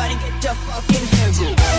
Everybody get your fucking hands up.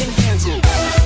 Can handle.